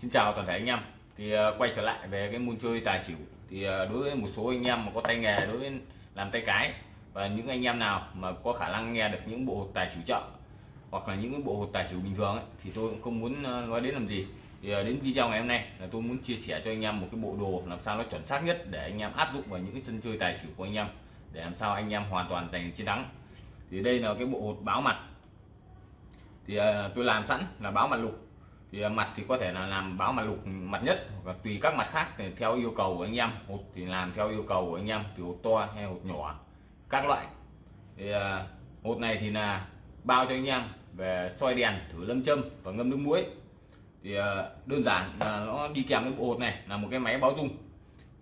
Xin chào toàn thể anh em. Thì ờ, quay trở lại về cái môn chơi tài xỉu. Thì ờ, đối với một số anh em mà có tay nghề đối với làm tay cái và những anh em nào mà có khả năng nghe được những bộ hột tài xỉu chợ hoặc là những cái bộ hột tài xỉu bình thường ấy, thì tôi cũng không muốn ờ, nói đến làm gì. Thì đến video ngày hôm nay là tôi muốn chia sẻ cho anh em một cái bộ đồ làm sao nó chuẩn xác nhất để anh em áp dụng vào những cái sân chơi tài xỉu của anh em để làm sao anh em hoàn toàn giành chiến thắng. Thì đây là cái bộ hột báo mặt. Thì tôi làm sẵn là báo mặt lục thì à, mặt thì có thể là làm báo mặt lục mặt nhất, và tùy các mặt khác thì theo yêu cầu của anh em. Hột thì làm theo yêu cầu của anh em, từ hột to hay hột nhỏ, các loại. Thì à, hột này thì là bao cho anh em về soi đèn, thử lâm châm và ngâm nước muối. Thì à, đơn giản là nó đi kèm với bộ hột này, là một cái máy báo dung.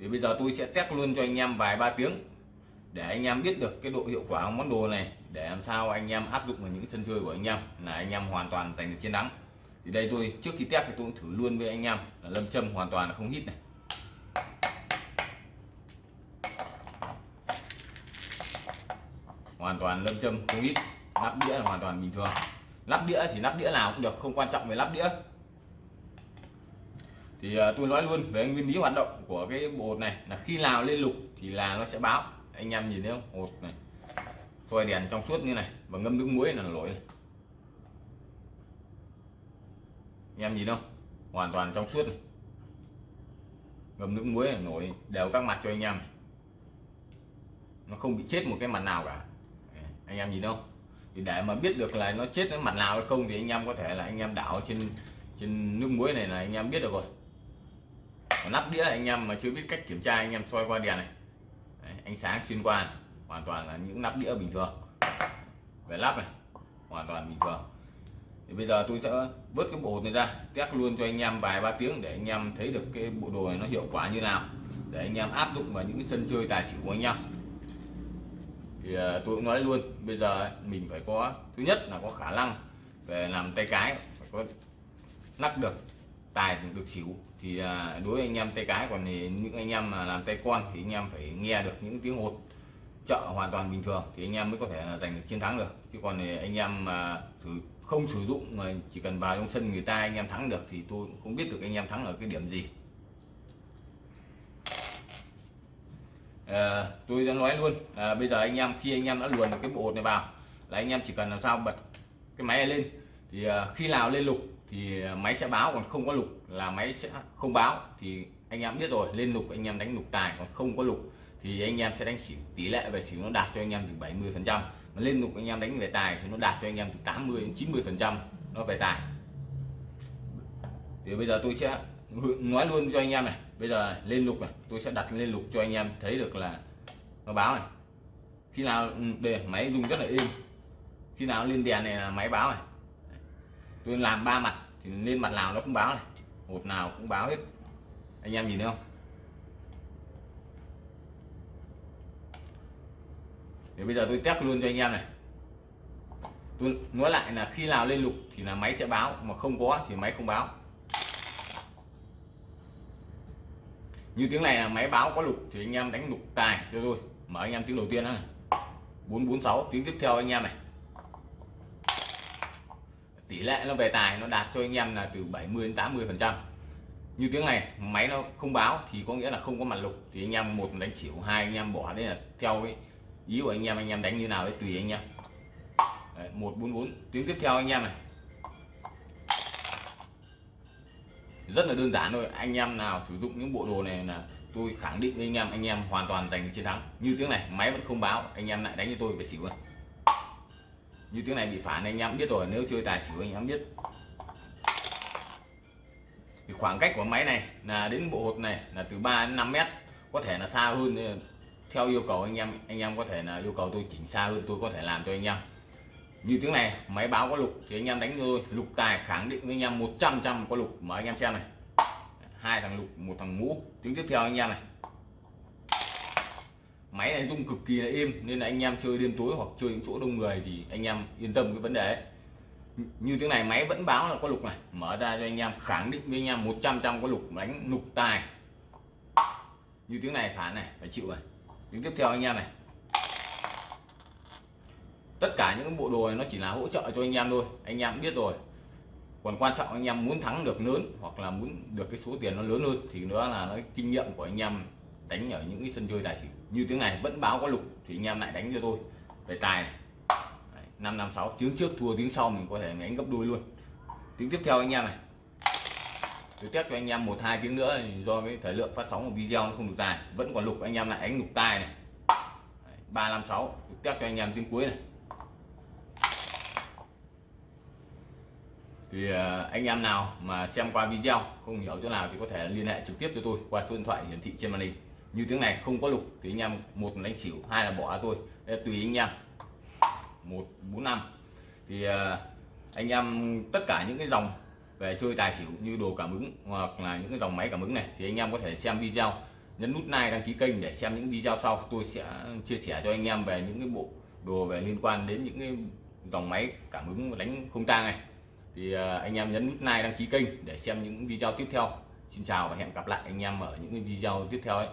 Thì bây giờ tôi sẽ test luôn cho anh em vài ba tiếng, để anh em biết được cái độ hiệu quả của món đồ này, để làm sao anh em áp dụng vào những sân chơi của anh em, là anh em hoàn toàn giành được chiến thắng thì đây tôi, trước khi test thì tôi cũng thử luôn với anh em. Là lâm châm hoàn toàn là không hít này. Hoàn toàn lâm châm không hít. Lắp đĩa là hoàn toàn bình thường. Lắp đĩa thì lắp đĩa nào cũng được, không quan trọng về lắp đĩa. Thì à, tôi nói luôn về nguyên lý hoạt động của cái bộ hột này là khi nào lên lục thì là nó sẽ báo. Anh em nhìn thấy không? Hột này, soi đèn trong suốt như này và ngâm nước muối là nổi này. Anh em nhìn không? Hoàn toàn trong suốt này. ngâm nước muối nổi đều các mặt cho anh em nó không bị chết một cái mặt nào cả. Anh em nhìn không? Thì để mà biết được là nó chết cái mặt nào hay không thì anh em có thể là anh em đảo trên trên nước muối này là anh em biết được rồi. Còn nắp đĩa anh em mà chưa biết cách kiểm tra anh em soi qua đèn này. Đấy, ánh sáng xuyên qua này. hoàn toàn là những nắp đĩa bình thường. Về lắp này hoàn toàn bình thường thì bây giờ tôi sẽ vớt cái bộ này ra, test luôn cho anh em vài ba tiếng để anh em thấy được cái bộ đồ này nó hiệu quả như nào. Để anh em áp dụng vào những cái sân chơi tài xỉu của anh em. Thì ờ, tôi cũng nói luôn, bây giờ mình phải có, thứ nhất là có khả năng về làm tay cái, phải có lắc được, tài được xỉu. Thì ờ, đối với anh em tay cái, còn thì những anh em mà làm tay con thì anh em phải nghe được những tiếng hột chợ hoàn toàn bình thường thì anh em mới có thể là giành được chiến thắng được. Chứ còn thì anh em mà sử không sử dụng mà chỉ cần vào trong sân người ta anh em thắng được thì tôi không biết được anh em thắng ở cái điểm gì. À, tôi đã nói luôn à, bây giờ anh em khi anh em đã luồn được cái bộ này vào là anh em chỉ cần làm sao bật cái máy này lên. Thì à, khi nào lên lục thì à, máy sẽ báo còn không có lục là máy sẽ không báo. Thì anh em biết rồi lên lục anh em đánh lục tài còn không có lục thì anh em sẽ đánh xỉu tỷ lệ về xỉu nó đạt cho anh em từ 70 phần trăm. Mà lên lục anh em đánh về tài thì nó đạt cho anh em từ 80 đến 90 phần trăm nó về tài. Thì bây giờ tôi sẽ nói luôn cho anh em này, bây giờ lên lục này, tôi sẽ đặt lên lục cho anh em thấy được là nó báo này. Khi nào ừ, để máy dùng rất là im khi nào lên đèn này là máy báo này. Tôi làm ba mặt thì lên mặt nào nó cũng báo này. Một nào cũng báo hết. Anh em nhìn thấy không? Thì bây giờ tôi test luôn cho anh em này. Tôi nói lại là khi nào lên lục thì là máy sẽ báo, mà không có thì máy không báo. Như tiếng này là máy báo có lục thì anh em đánh lục tài cho tôi. Mở anh em tiếng đầu tiên đó này. 446 tiếng tiếp theo anh em này. Tỷ lệ nó về tài nó đạt cho anh em là từ 70 đến 80 phần trăm. Như tiếng này, máy nó không báo thì có nghĩa là không có mặt lục. Thì anh em một đánh xỉu, hai anh em bỏ đấy là theo cái ý của anh em anh em đánh như nào đấy tùy anh em. Đấy, 144 tiếng tiếp theo anh em này. Rất là đơn giản thôi. Anh em nào sử dụng những bộ đồ này là tôi khẳng định với anh em anh em hoàn toàn giành chiến thắng. Như tiếng này máy vẫn không báo. Anh em lại đánh cho tôi phải xỉu rồi như tiếng này bị phản anh em biết rồi. Nếu chơi tài xỉu anh em biết. Thì khoảng cách của máy này là đến bộ hột này là từ 3 đến 5 mét. Có thể là xa hơn theo yêu cầu anh em anh em có thể là yêu cầu tôi chỉnh xa hơn, tôi có thể làm cho anh em. Như tiếng này, máy báo có lục thì anh em đánh thôi, lục tài khẳng định với anh em 100 trăm có lục mà anh em xem này. Hai thằng lục, một thằng mũ tiếng tiếp theo anh em này. Máy này rung cực kỳ là êm, nên là anh em chơi đêm tối hoặc chơi những chỗ đông người thì anh em yên tâm cái vấn đề ấy. như tiếng này, máy vẫn báo là có lục này. Mở ra cho anh em, khẳng định với anh em 100 trăm có lục, đánh lục tài. Như tiếng này phản này, phải chịu rồi tiếng tiếp theo anh em này. Tất cả những bộ đồ này nó chỉ là hỗ trợ cho anh em thôi. Anh em biết rồi. Còn quan trọng anh em muốn thắng được lớn hoặc là muốn được cái số tiền nó lớn hơn thì đó là nó kinh nghiệm của anh em đánh ở những cái sân chơi tài xỉu. Như tiếng này, vẫn báo có lục thì anh em lại đánh cho tôi. Về tài này. Năm năm sáu, tiếng trước thua, tiếng sau mình có thể đánh gấp đôi luôn. Tiếng tiếp theo anh em này tôi test cho anh em một hai tiếng nữa do cái thời lượng phát sóng của video nó không được dài. Vẫn còn lục anh em lại đánh lục tai này. Ba năm sáu test cho anh em tiếng cuối này. Thì ờ, anh em nào mà xem qua video không hiểu chỗ nào thì có thể liên hệ trực tiếp cho tôi qua số điện thoại hiển thị trên màn hình. Như tiếng này không có lục thì anh em một đánh xỉu hai là bỏ tôi. Đây, tùy anh em. Một bốn năm. Thì ờ, anh em tất cả những cái dòng về chơi tài xỉu như đồ cảm ứng hoặc là những cái dòng máy cảm ứng này, thì anh em có thể xem video. Nhấn nút like, đăng ký kênh để xem những video sau. Tôi sẽ chia sẻ cho anh em về những cái bộ đồ về liên quan đến những cái dòng máy cảm ứng đánh không tang này. Thì à, anh em nhấn nút like, đăng ký kênh để xem những video tiếp theo. Xin chào và hẹn gặp lại anh em ở những video tiếp theo ấy.